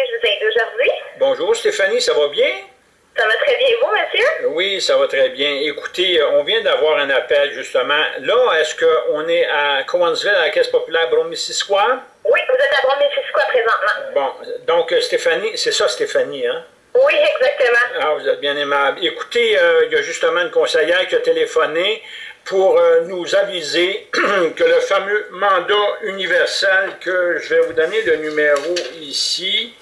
vous aide aujourd'hui? Bonjour Stéphanie, ça va bien? Ça va très bien, vous, monsieur? Oui, ça va très bien. Écoutez, on vient d'avoir un appel, justement. Là, est-ce qu'on est à Cowansville, à la Caisse populaire Bromissisquoi? Oui, vous êtes à Bromissisquoi présentement. Bon, donc Stéphanie, c'est ça Stéphanie, hein? Oui, exactement. Ah, vous êtes bien aimable. Écoutez, euh, il y a justement une conseillère qui a téléphoné pour euh, nous aviser que le fameux mandat universel que je vais vous donner le numéro ici,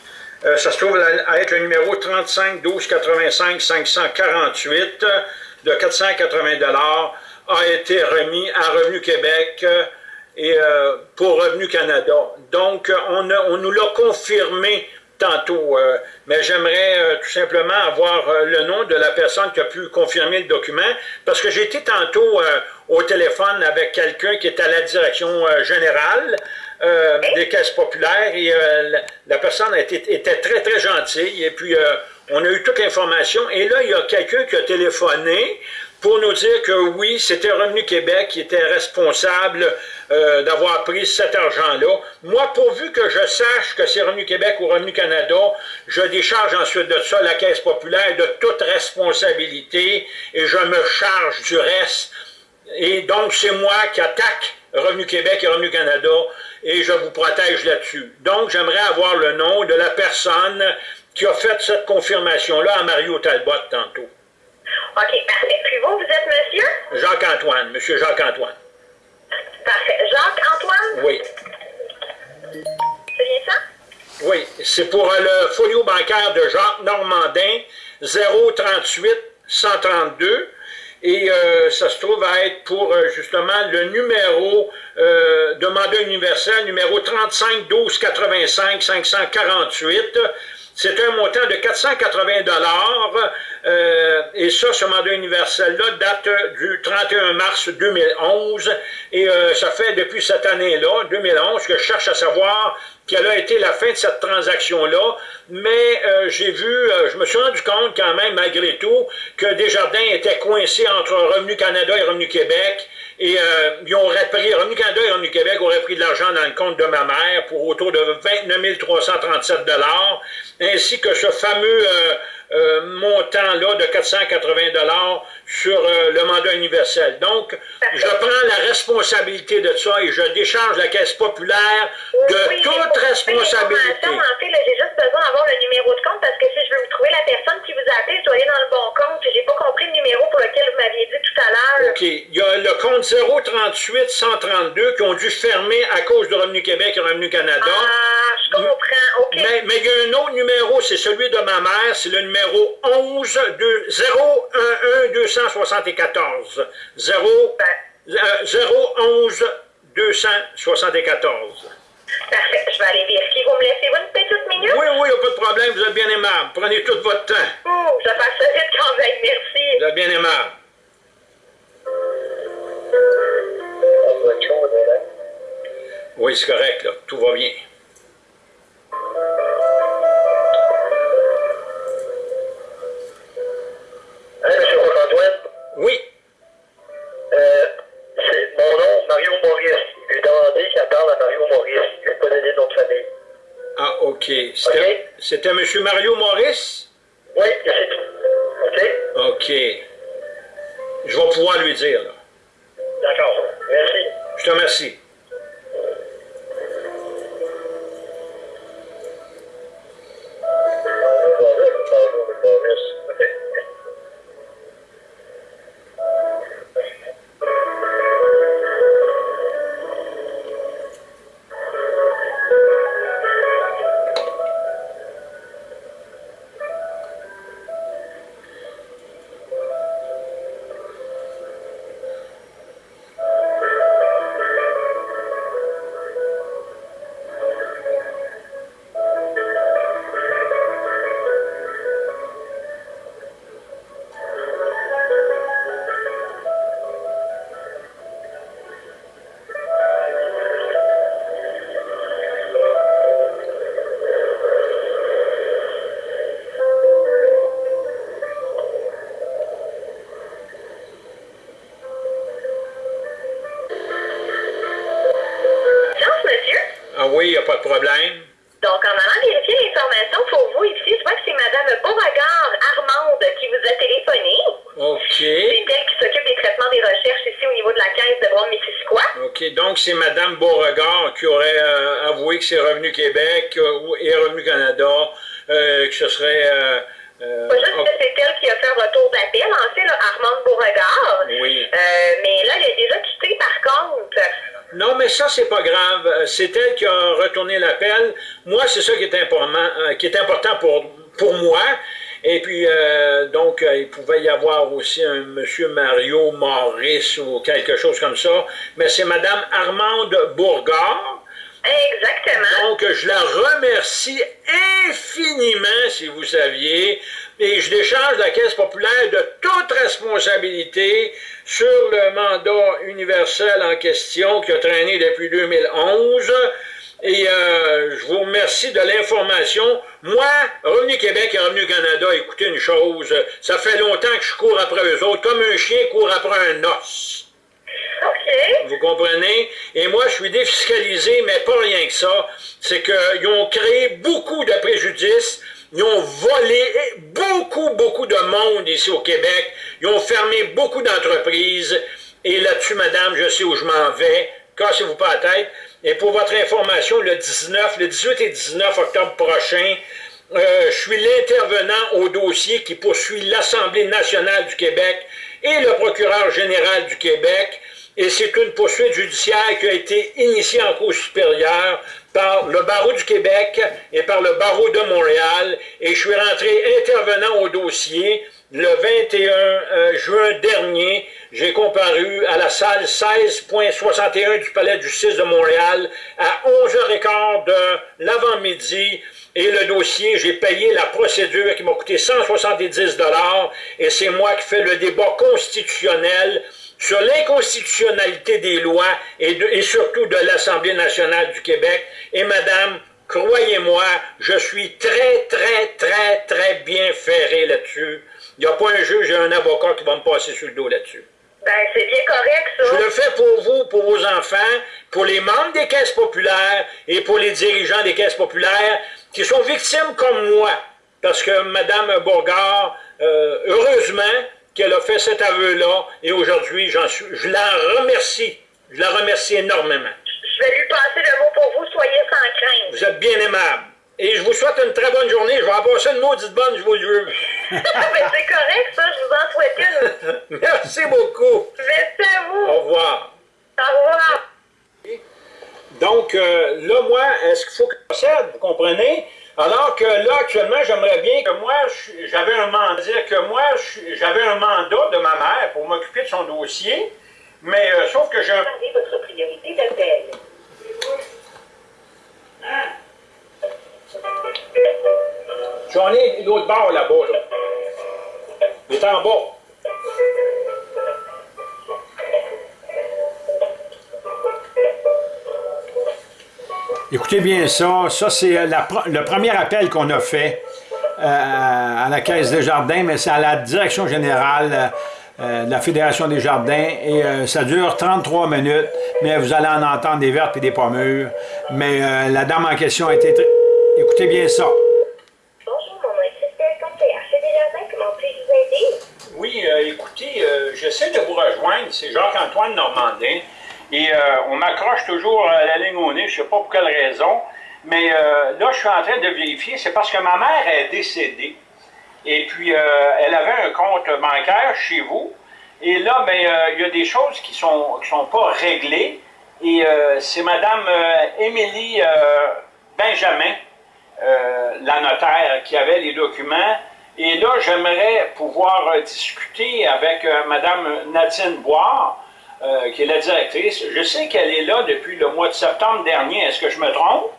euh, ça se trouve à être le numéro 35 12 85 548 de 480 dollars a été remis à Revenu Québec et euh, pour Revenu Canada. Donc, on, on nous l'a confirmé tantôt, euh, mais j'aimerais euh, tout simplement avoir euh, le nom de la personne qui a pu confirmer le document, parce que j'ai été tantôt au téléphone avec quelqu'un qui est à la direction générale des caisses populaires, et la, personne était très, très gentille, et puis on a eu toute l'information, et là, il y a quelqu'un qui a téléphoné pour nous dire que oui, c'était Revenu Québec qui était responsable euh, d'avoir pris cet argent-là. Moi, pourvu que je sache que c'est Revenu Québec ou Revenu Canada, je décharge ensuite de ça la Caisse populaire de toute responsabilité et je me charge du reste. Et donc, c'est moi qui attaque Revenu Québec et Revenu Canada et je vous protège là-dessus. Donc, j'aimerais avoir le nom de la personne qui a fait cette confirmation-là à Mario Talbot tantôt. OK, parfait. Puis vous, vous êtes monsieur? Jacques-Antoine, monsieur Jacques-Antoine. Parfait. Jacques-Antoine? Oui. C'est bien ça? Oui, c'est pour le folio bancaire de Jacques Normandin, 038 132. Et euh, ça se trouve à être pour euh, justement le numéro euh, de mandat universel, numéro 35 12 85 548. C'est un montant de 480 dollars euh, et ça, ce mandat universel-là date du 31 mars 2011 et euh, ça fait depuis cette année-là, 2011, que je cherche à savoir quelle a été la fin de cette transaction-là, mais euh, j'ai vu, je me suis rendu compte quand même, malgré tout, que Desjardins était coincé entre Revenu Canada et Revenu Québec, et euh, ils auraient pris, Revenu Canada et Revenu Québec auraient pris de l'argent dans le compte de ma mère pour autour de 29 337 ainsi que ce fameux euh, euh, montant-là de 480 sur euh, le mandat universel. Donc, je prends la responsabilité de ça et je décharge la Caisse populaire de toute responsabilité. En fait, j'ai juste besoin d'avoir le numéro de compte parce que si je veux vous trouver la personne qui vous a appelé, je dois aller dans le bon compte. J'ai pas compris le numéro pour lequel vous m'aviez dit tout à l'heure. OK. Il y a le compte 038 132 qui ont dû fermer à cause de Revenu Québec et Revenu Canada. Ah, comprends. OK. Mais, mais il y a un autre numéro, c'est celui de ma mère, c'est le numéro 11 de 011 274. 0, 011 274. Parfait, je vais aller vérifier. Vous me laissez une petite minute? Oui, oui, pas de problème, vous êtes bien aimable. Prenez tout votre temps. Oh, je passe ça vite quand même, merci. Vous êtes bien aimable. Oui, c'est correct, là. Tout va bien. C'était c'était M. Mario Maurice? Oui, c'est tout. OK? OK. Je vais pouvoir lui dire, là. D'accord. Merci. Je te remercie. Non, monsieur? De problème? Donc, en allant vérifier l'information pour vous ici, je vois que c'est Mme Beauregard Armande qui vous a téléphoné. OK. C'est elle qui s'occupe des traitements des recherches ici au niveau de la caisse de Brome-Missisquoi. OK. Donc, c'est Mme Beauregard qui aurait euh, avoué que c'est Revenu Québec C'est elle qui a retourné l'appel. Moi, c'est ça qui est important, euh, qui est important pour, pour moi. Et puis, euh, donc, euh, il pouvait y avoir aussi un monsieur Mario Maurice ou quelque chose comme ça. Mais c'est Madame Armande Bourgard. Exactement. Donc, je la remercie infiniment, si vous saviez, et je décharge la Caisse populaire de toute responsabilité sur le mandat universel en question qui a traîné depuis 2011. Et euh, je vous remercie de l'information. Moi, Revenu Québec et Revenu Canada, écoutez une chose, ça fait longtemps que je cours après eux autres, comme un chien court après un os. OK. Vous comprenez? Et moi, je suis défiscalisé, mais pas rien que ça. C'est qu'ils ont créé beaucoup de préjudices. Ils ont volé beaucoup, beaucoup de monde ici au Québec. Ils ont fermé beaucoup d'entreprises. Et là-dessus, madame, je sais où je m'en vais. Cassez-vous pas la tête. Et pour votre information, le 19, le 18 et 19 octobre prochain, euh, je suis l'intervenant au dossier qui poursuit l'Assemblée nationale du Québec et le procureur général du Québec. Et c'est une poursuite judiciaire qui a été initiée en Cour supérieure par le barreau du Québec et par le barreau de Montréal. Et je suis rentré intervenant au dossier le 21 euh, juin dernier. J'ai comparu à la salle 16.61 du Palais de justice de Montréal à 11h15 de l'avant-midi. Et le dossier, j'ai payé la procédure qui m'a coûté 170 et c'est moi qui fais le débat constitutionnel sur l'inconstitutionnalité des lois et, de- et surtout de l'Assemblée nationale du Québec. Et madame, croyez-moi, je suis très, très, très, très bien ferré là-dessus. Il n'y a pas un juge et un avocat qui va me passer sur le dos là-dessus. Ben, c'est bien correct, ça. Je le fais pour vous, pour vos enfants, pour les membres des caisses populaires et pour les dirigeants des caisses populaires qui sont victimes comme moi. Parce que Mme Bourgard, euh, heureusement qu'elle a fait cet aveu-là et aujourd'hui, je la remercie. Je la remercie énormément. Je vais lui passer le mot pour vous, soyez sans crainte. Vous êtes bien aimable. Et je vous souhaite une très bonne journée. Je vais en passer une maudite bonne, je vous le jure. ben, c'est correct, ça, je vous en souhaite une. Merci beaucoup. Merci à vous. Au revoir. Au revoir. Donc, euh, là, moi, est-ce qu'il faut que je procède, vous comprenez? Alors que là, actuellement, j'aimerais bien que moi, j'avais un mandat, dire que moi, j'avais un mandat de ma mère pour m'occuper de son dossier, mais euh, sauf que j'ai un... Votre priorité d'appel. J'en ai l'autre bord là-bas, là. Il est en bas. Écoutez bien ça. Ça, c'est euh, le premier appel qu'on a fait euh, à la Caisse des Jardins, mais c'est à la direction générale euh, de la Fédération des Jardins. Et euh, ça dure 33 minutes, mais vous allez en entendre des vertes et des pommures. Mais euh, la dame en question a été... très- Écoutez bien ça. Bonjour, mon nom est chez Desjardins. Comment puis-je vous aider? Oui, euh, écoutez, euh, j'essaie de vous rejoindre. C'est Jacques-Antoine Normandin. Et euh, on m'accroche toujours la ligne au nez, je ne sais pas pour quelle raison. Mais euh, là, je suis en train de vérifier. C'est parce que ma mère est décédée. Et puis, euh, elle avait un compte bancaire chez vous. Et là, ben, il y a des choses qui ne sont, qui sont pas réglées. Et c'est Mme Émilie Benjamin, la notaire, qui avait les documents. Et là, j'aimerais pouvoir discuter avec Mme Nadine Boire, euh, qui est la directrice. Je sais qu'elle est là depuis le mois de septembre dernier. Est-ce que je me trompe?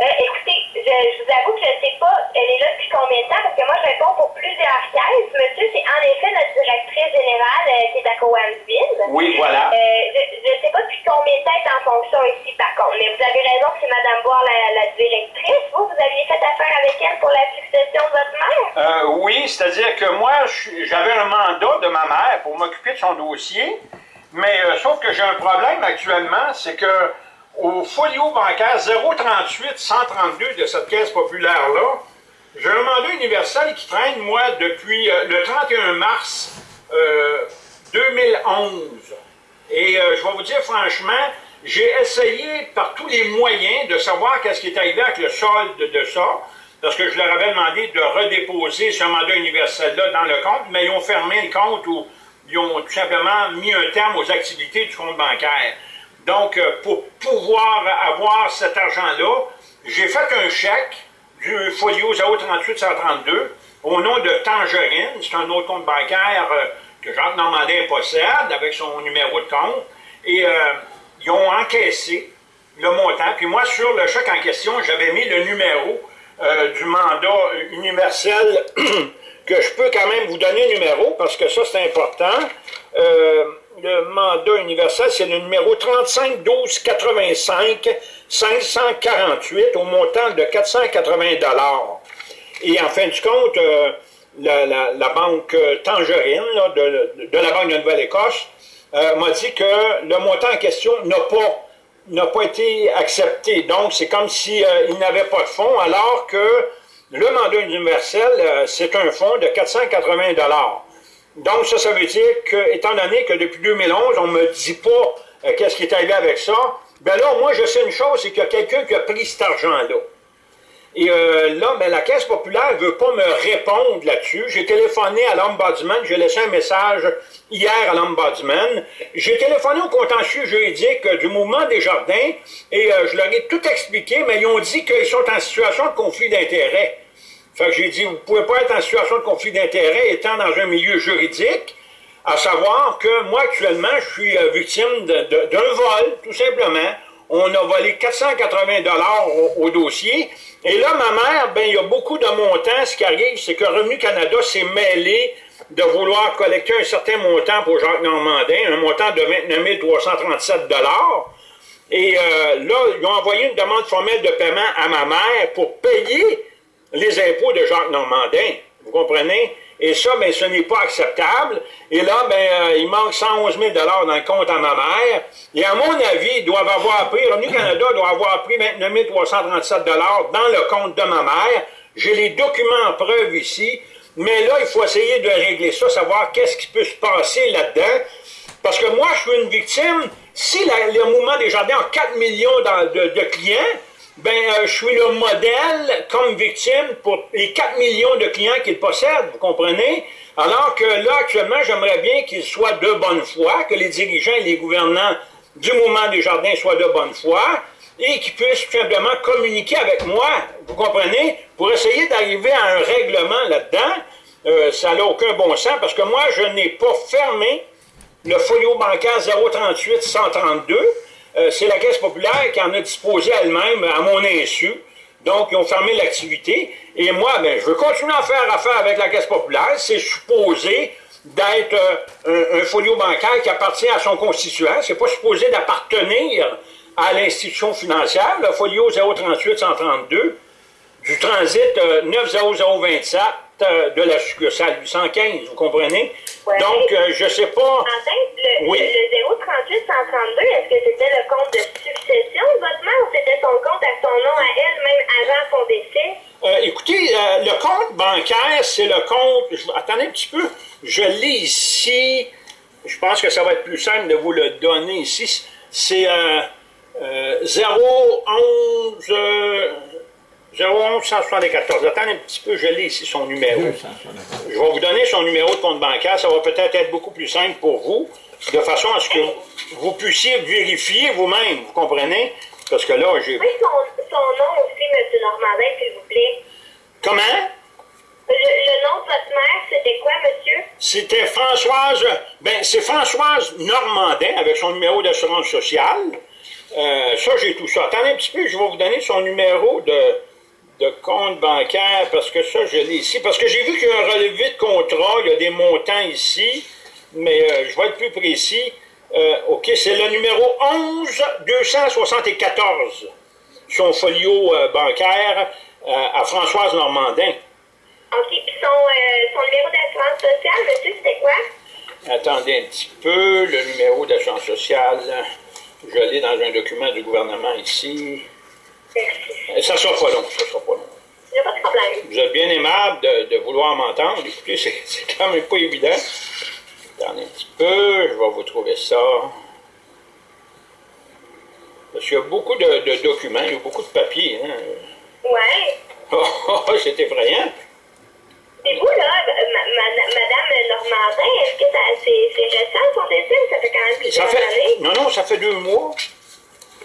Euh, écoutez, je, je vous avoue que je ne sais pas, elle est là depuis combien de temps, parce que moi, je réponds pour plusieurs caisses. Monsieur, c'est en effet notre directrice générale euh, qui est à Cowansville. Oui, voilà. Je ne sais pas depuis combien de temps elle est en fonction ici, par contre. Mais vous avez raison que c'est Mme Boire, la, la directrice. Vous, vous aviez fait affaire avec elle pour la succession de votre mère? Oui, c'est-à-dire que moi, j'avais un mandat de ma mère pour m'occuper de son dossier, mais euh, sauf que j'ai un problème actuellement, c'est que au folio bancaire 038 132 de cette caisse populaire-là, j'ai un mandat universel qui traîne, moi, depuis euh, le 31 mars 2011. Et euh, je vais vous dire franchement, j'ai essayé par tous les moyens de savoir qu'est-ce qui est arrivé avec le solde de ça, parce que je leur avais demandé de redéposer ce mandat universel-là dans le compte, mais ils ont fermé le compte ou ils ont tout simplement mis un terme aux activités du compte bancaire. Donc, euh, pour pouvoir avoir cet argent-là, j'ai fait un chèque du folio 038-132 au nom de Tangerine, c'est un autre compte bancaire euh, que Jacques Normandin possède avec son numéro de compte, et euh, ils ont encaissé le montant. Puis moi, sur le chèque en question, j'avais mis le numéro du mandat universel que je peux quand même vous donner le numéro, parce que ça, c'est important le mandat universel, c'est le numéro 35 12 85 548 au montant de 480 Et en fin de compte, euh, la, banque Tangerine de, la Banque de Nouvelle-Écosse euh, m'a dit que le montant en question n'a pas n'a pas été accepté. Donc, c'est comme s'il euh, n'avait pas de fonds, alors que le mandat universel, c'est un fonds de 480 donc, ça, ça veut dire que, étant donné que depuis 2011, on ne me dit pas euh, qu'est-ce qui est arrivé avec ça, ben là, moi, je sais une chose, c'est qu'il y a quelqu'un qui a pris cet argent-là. Et euh, là, ben, la Caisse populaire ne veut pas me répondre là-dessus. J'ai téléphoné à l'Ombudsman, j'ai laissé un message hier à l'Ombudsman. J'ai téléphoné au contentieux juridique du mouvement des jardins et euh, je leur ai tout expliqué, mais ils ont dit qu'ils sont en situation de conflit d'intérêts. Fait que j'ai dit, vous ne pouvez pas être en situation de conflit d'intérêt étant dans un milieu juridique, à savoir que moi, actuellement, je suis euh, victime d'un vol, tout simplement. On a volé 480 dollars au, dossier. Et là, ma mère, ben, il y a beaucoup de montants. Ce qui arrive, c'est que Revenu Canada s'est mêlé de vouloir collecter un certain montant pour Jacques Normandin, un montant de 29 337 dollars. Et euh, là, ils ont envoyé une demande formelle de paiement à ma mère pour payer les impôts de Jacques Normandin. Vous comprenez? Et ça, bien, ce n'est pas acceptable. Et là, bien, euh, il manque 111 000 dans le compte à ma mère. Et à mon avis, ils doivent avoir pris, Revenu Canada doit avoir pris 29 337 dans le compte de ma mère. J'ai les documents en preuve ici. Mais là, il faut essayer de régler ça, savoir qu'est-ce qui peut se passer là-dedans. Parce que moi, je suis une victime. Si le mouvement des jardins a 4 millions de clients, ben, euh, je suis le modèle comme victime pour les 4 millions de clients qu'il possède, vous comprenez? Alors que là, actuellement, j'aimerais bien qu'il soit de bonne foi, que les dirigeants et les gouvernants du mouvement des jardins soient de bonne foi et qu'ils puissent tout simplement communiquer avec moi, vous comprenez, pour essayer d'arriver à un règlement là-dedans. Euh, ça n'a aucun bon sens parce que moi, je n'ai pas fermé le folio bancaire 038 132 euh, c'est la Caisse populaire qui en a disposé elle-même à mon insu. Donc, ils ont fermé l'activité. Et moi, ben, je veux continuer à faire affaire avec la Caisse populaire. C'est supposé d'être euh, un, folio bancaire qui appartient à son constituant. C'est pas supposé d'appartenir à l'institution financière, le folio 038-132 du transit 90027 euh, de la succursale 815, vous comprenez? Donc, euh, je ne sais pas... Le, oui. le 038 132, est-ce que c'était le compte de succession de votre mère ou c'était son compte à son nom à elle, même avant son décès? Euh, écoutez, le compte bancaire, c'est le compte... attendez un petit peu. Je l'ai ici. Je pense que ça va être plus simple de vous le donner ici. C'est 011... 01 174. Attendez un petit peu, je l'ai ici son numéro. Je vais vous donner son numéro de compte bancaire. Ça va peut-être être beaucoup plus simple pour vous, de façon à ce que vous puissiez vérifier vous-même, vous comprenez? Parce que là, j'ai... Oui, son, nom aussi, M. Normandin, s'il vous plaît. Comment? Le, nom de votre mère, c'était quoi, monsieur? C'était Françoise... Ben, c'est Françoise Normandin, avec son numéro d'assurance sociale. Euh, ça, j'ai tout ça. Attendez un petit peu, je vais vous donner son numéro de de compte bancaire, parce que ça, je l'ai ici. Parce que j'ai vu qu'il y a un relevé de contrat, il y a des montants ici, mais euh, je vais être plus précis. Euh, OK, c'est le numéro 11 274, son folio euh, bancaire à Françoise Normandin. OK, puis son, son numéro d'assurance sociale, monsieur, c'était quoi? Attendez un petit peu, le numéro d'assurance sociale. Je l'ai dans un document du gouvernement ici. Merci. Ça ne sera pas long, ça sera pas long. Il n'y a pas de problème. Vous êtes bien aimable de, de vouloir m'entendre. Écoutez, c'est c'est quand même pas évident. Attendez un petit peu, je vais vous trouver ça. Parce qu'il y a beaucoup de, de documents, il y a beaucoup de papiers. Hein. Ouais. Oh, oh, oh, c'est effrayant. Et vous, là, ma- ma- Madame Normandin, est-ce que c'est c'est récent son décès ça fait quand même Ça plusieurs fait, années? non, non, ça fait deux mois.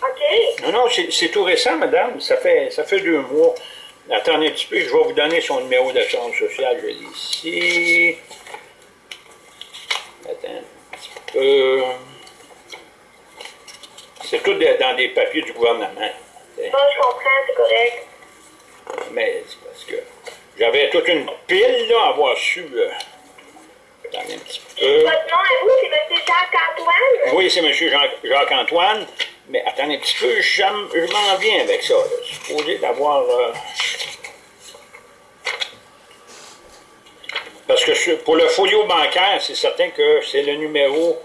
OK. Non, non, c'est tout récent, madame. Ça fait, ça fait deux mois. Attendez un petit peu, je vais vous donner son numéro d'assurance sociale. Je l'ai ici. Attends un petit peu. C'est tout dans des papiers du gouvernement. Bon, je comprends, c'est correct. Mais c'est parce que j'avais toute une pile là, à avoir su. euh, Attendez un petit peu. Votre nom à vous, c'est M. Jacques-Antoine? Oui, c'est M. Jacques-Antoine. Mais attendez un petit peu, je m'en viens avec ça. Là. Supposé d'avoir. euh, Parce que pour le folio bancaire, c'est certain que c'est le numéro.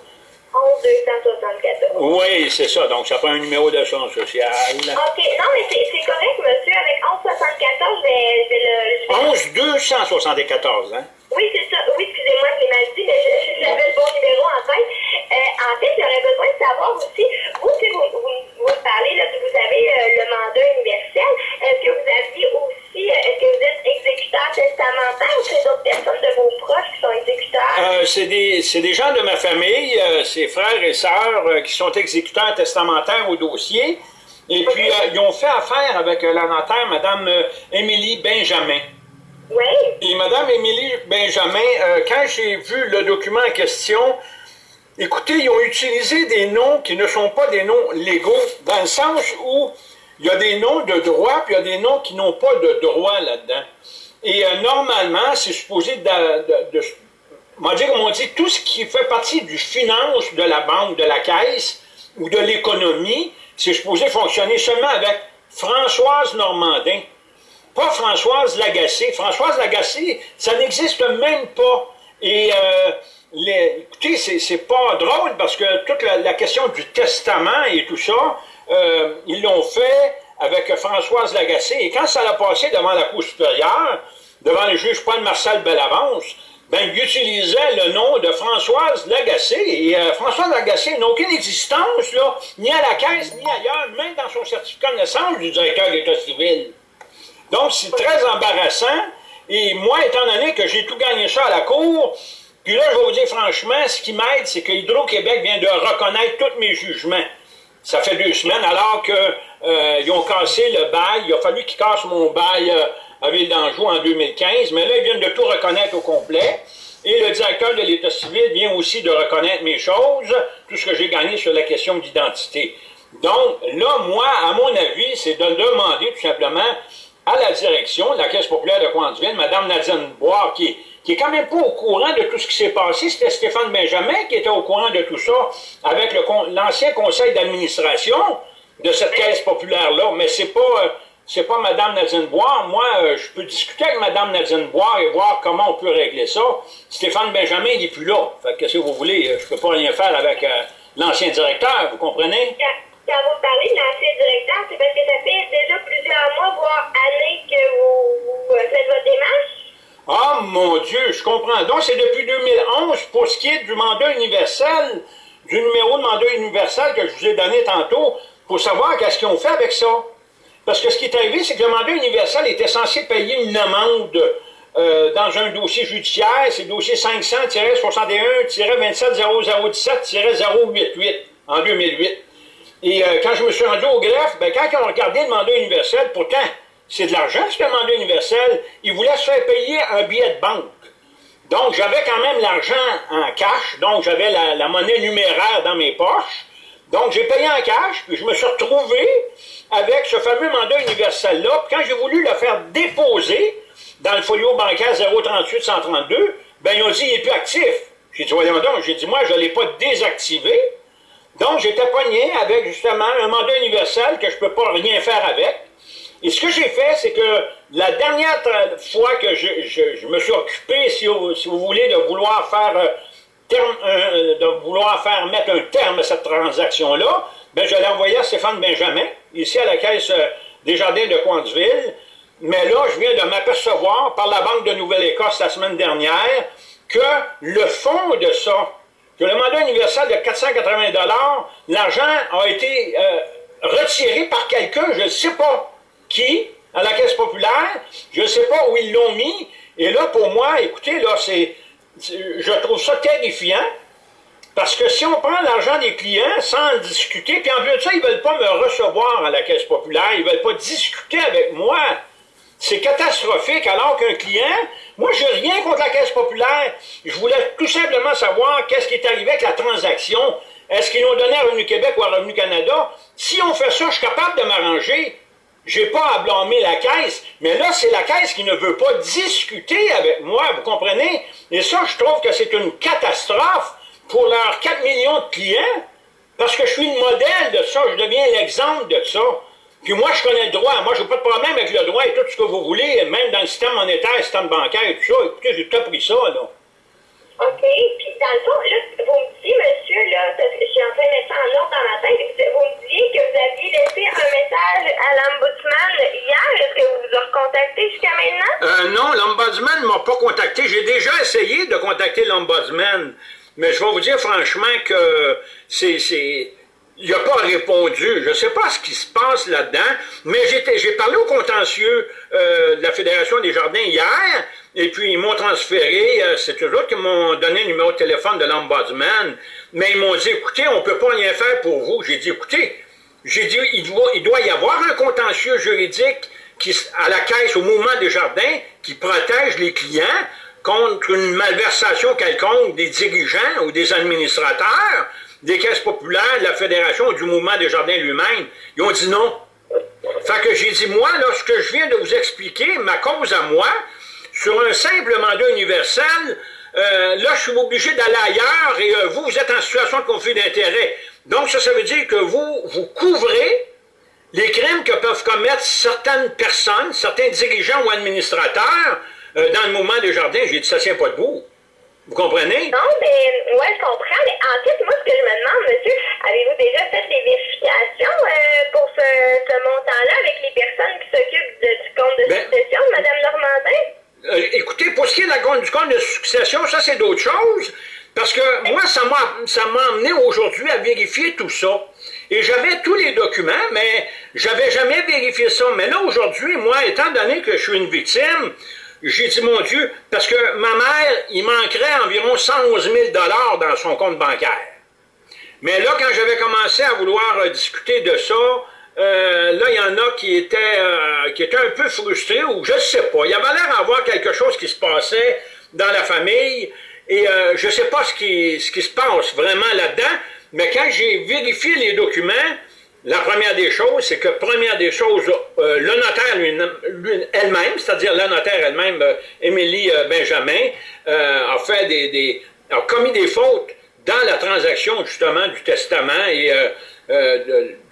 11 274. Oui, c'est ça. Donc, ça prend un numéro d'assurance sociale. OK. Non, mais c'est correct, monsieur. Avec 1174, je vais, je vais le... je vais- 11 274, hein? Oui, c'est ça. Oui, excusez-moi, je l'ai mal dit, mais je- j'avais le bon numéro en tête. Euh, en fait, j'aurais besoin de savoir aussi, vous, si vous, vous, vous parlez, là, que vous avez euh, le mandat universel, est-ce que vous aviez aussi, euh, est-ce que vous êtes exécuteur testamentaire ou c'est d'autres personnes de vos proches qui sont exécuteurs? Euh, c'est des, c'est des gens de ma famille, c'est frères et sœurs qui sont exécuteurs testamentaires au dossier. Et puis, ils ont fait affaire avec la notaire, Mme Émilie Benjamin. Oui. Et Mme Émilie Benjamin, euh, quand j'ai vu le document en question, écoutez, ils ont utilisé des noms qui ne sont pas des noms légaux, dans le sens où il y a des noms de droit, puis il y a des noms qui n'ont pas de droit là-dedans. Et euh, normalement, c'est supposé de, de, de- on comme on dit, tout ce qui fait partie du finance de la banque, de la caisse ou de l'économie, c'est supposé fonctionner seulement avec Françoise Normandin. Pas Françoise Lagacé. Françoise Lagacé, ça n'existe même pas. Et euh, écoutez, c'est, pas drôle parce que toute la, question du testament et tout ça, euh, ils l'ont fait avec Françoise Lagacé. Et quand ça l'a passé devant la Cour supérieure, devant le juge Paul-Marcel Bellavance, ben, il utilisait le nom de Françoise Lagacé. Et euh, Françoise Lagacé n'a aucune existence, là, ni à la caisse, ni ailleurs, même dans son certificat de naissance du directeur d'État civil. Donc, c'est très embarrassant. Et moi, étant donné que j'ai tout gagné ça à la Cour, puis là, je vais vous dire franchement, ce qui m'aide, c'est que Hydro-Québec vient de reconnaître tous mes jugements. Ça fait deux semaines, alors qu'ils ont cassé le bail. Il a fallu qu'ils cassent mon bail euh, à Ville d'Anjou en 2015, mais là, ils viennent de tout reconnaître au complet. Et le directeur de l'État civil vient aussi de reconnaître mes choses, tout ce que j'ai gagné sur la question d'identité. Donc, là, moi, à mon avis, c'est de demander tout simplement à la direction de la Caisse populaire de Coansville, Mme Nadine Boire, qui, qui est quand même pas au courant de tout ce qui s'est passé. C'était Stéphane Benjamin qui était au courant de tout ça avec l'ancien conseil d'administration de cette Caisse populaire-là. Mais c'est pas, euh, c'est pas Mme Nadine Boire. Moi, euh, je peux discuter avec Mme Nadine Boire et voir comment on peut régler ça. Stéphane Benjamin, il n'est plus là. Fait que si vous voulez, euh, je peux pas rien faire avec l'ancien directeur, vous comprenez? Quand, vous parlez de l'ancien directeur, c'est parce que ça fait déjà plusieurs mois, voire années que vous, euh, faites votre démarche? Ah, mon Dieu, je comprends. Donc, c'est depuis 2011 pour ce qui est du mandat universel, du numéro de mandat universel que je vous ai donné tantôt, pour savoir qu'est-ce qu'ils ont fait avec ça. Parce que ce qui est arrivé, c'est que le mandat universel était censé payer une amende euh, dans un dossier judiciaire, c'est le dossier 500-61-27-017-088 en 2008. Et euh, quand je me suis rendu au greffe, ben, quand ils ont regardé le mandat universel, pourtant, c'est de l'argent, ce mandat universel, ils voulaient se faire payer un billet de banque. Donc, j'avais quand même l'argent en cash, donc j'avais la, la monnaie numéraire dans mes poches. Donc, j'ai payé en cash, puis je me suis retrouvé avec ce fameux mandat universel-là. Puis quand j'ai voulu le faire déposer dans le folio bancaire 038-132, ben ils ont dit il n'est plus actif. J'ai dit, voyons donc, j'ai dit, moi, je ne l'ai pas désactivé. Donc, j'étais pogné avec justement un mandat universel que je ne peux pas rien faire avec. Et ce que j'ai fait, c'est que la dernière fois que je, me suis occupé, si vous, voulez, de vouloir faire euh, euh, de vouloir faire mettre un terme à cette transaction-là, ben, je l'ai envoyé à Stéphane Benjamin, ici à la Caisse euh, des Jardins de Coinsville. Mais là, je viens de m'apercevoir par la Banque de Nouvelle-Écosse la semaine dernière que le fond de ça, que le mandat universel de 480 l'argent a été euh, retiré par quelqu'un, je ne sais pas qui, à la Caisse populaire, je ne sais pas où ils l'ont mis, et là, pour moi, écoutez, là, c'est, je trouve ça terrifiant, parce que si on prend l'argent des clients sans discuter, puis en plus de ça, ils ne veulent pas me recevoir à la Caisse populaire, ils ne veulent pas discuter avec moi, c'est catastrophique, alors qu'un client, moi, je n'ai rien contre la Caisse populaire. Je voulais tout simplement savoir qu'est-ce qui est arrivé avec la transaction. Est-ce qu'ils l'ont donné à Revenu Québec ou à Revenu Canada? Si on fait ça, je suis capable de m'arranger. Je n'ai pas à blâmer la Caisse, mais là, c'est la Caisse qui ne veut pas discuter avec moi, vous comprenez? Et ça, je trouve que c'est une catastrophe pour leurs 4 millions de clients, parce que je suis le modèle de ça, je deviens l'exemple de ça. Puis moi, je connais le droit. Moi, je n'ai pas de problème avec le droit et tout ce que vous voulez, même dans le système monétaire, le système bancaire et tout ça. Écoutez, j'ai tout appris ça, là. OK. Puis, dans le fond, là, vous me dites, monsieur, là, parce que je suis en train de mettre ça en ordre dans ma tête, vous me disiez que vous aviez laissé un message à l'Ombudsman hier. Est-ce que vous vous avez recontacté jusqu'à maintenant? Euh, non, l'Ombudsman ne m'a pas contacté. J'ai déjà essayé de contacter l'Ombudsman. Mais je vais vous dire franchement que c'est il n'a pas répondu. Je ne sais pas ce qui se passe là-dedans, mais j'ai parlé au contentieux euh, de la Fédération des Jardins hier, et puis ils m'ont transféré, euh, c'est eux autres qui m'ont donné le numéro de téléphone de l'ombudsman, mais ils m'ont dit, écoutez, on ne peut pas rien faire pour vous. J'ai dit, écoutez, j'ai dit, il doit, il doit y avoir un contentieux juridique qui, à la caisse, au mouvement des jardins, qui protège les clients contre une malversation quelconque des dirigeants ou des administrateurs, des caisses populaires, de la Fédération, du mouvement des jardins lui-même, ils ont dit non. Fait que j'ai dit, moi, lorsque je viens de vous expliquer ma cause à moi, sur un simple mandat universel, euh, là, je suis obligé d'aller ailleurs et euh, vous, vous êtes en situation de conflit d'intérêt. Donc, ça, ça veut dire que vous, vous couvrez les crimes que peuvent commettre certaines personnes, certains dirigeants ou administrateurs euh, dans le mouvement des jardins. J'ai dit, ça tient pas debout. Vous comprenez? Non, mais ouais, je comprends. Mais en fait, moi, ce que je me demande, monsieur, avez-vous déjà fait des vérifications euh, pour ce, ce montant-là avec les personnes qui s'occupent du compte de ben, succession de Mme Normandin? Euh, écoutez, pour ce qui est de du compte de succession, ça, c'est d'autres choses. Parce que moi, ça m'a amené aujourd'hui à vérifier tout ça. Et j'avais tous les documents, mais j'avais jamais vérifié ça. Mais là, aujourd'hui, moi, étant donné que je suis une victime, j'ai dit, mon Dieu, parce que ma mère, il manquerait environ 111 000 dans son compte bancaire. Mais là, quand j'avais commencé à vouloir euh, discuter de ça, euh, là, il y en a qui étaient, euh, qui un peu frustrés, ou je ne sais pas. Il y avait l'air d'avoir quelque chose qui se passait dans la famille, et je ne sais pas ce qui, ce qui se passe vraiment là-dedans, mais quand j'ai vérifié les documents, la première des choses, c'est que première des choses, euh, le notaire elle-même, c'est-à-dire la notaire elle-même, euh, Émilie euh, Benjamin, a fait des, a commis des fautes dans la transaction justement du testament et